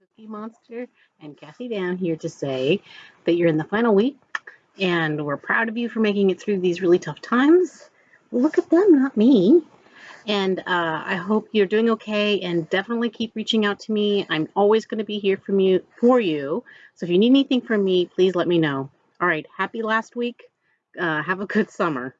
Cookie Monster and Kathy down here to say that you're in the final week and we're proud of you for making it through these really tough times. Look at them, not me. And uh, I hope you're doing okay and definitely keep reaching out to me. I'm always going to be here from you for you. So if you need anything from me, please let me know. All right, happy last week. Uh, have a good summer.